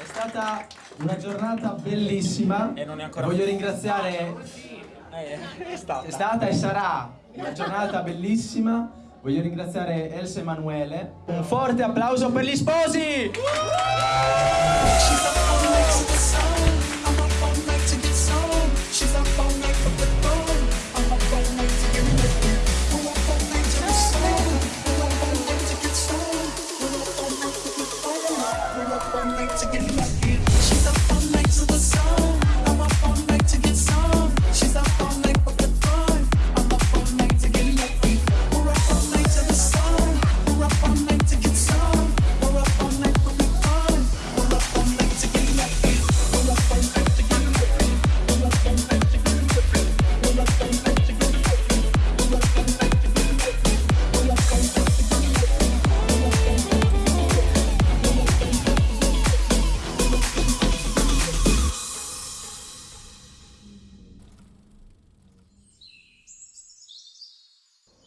È stata una giornata bellissima. E non è ancora Voglio ringraziare. Eh, è stata. È stata e sarà una giornata bellissima. Voglio ringraziare Elsa Emanuele. Un forte applauso per gli sposi! Once again.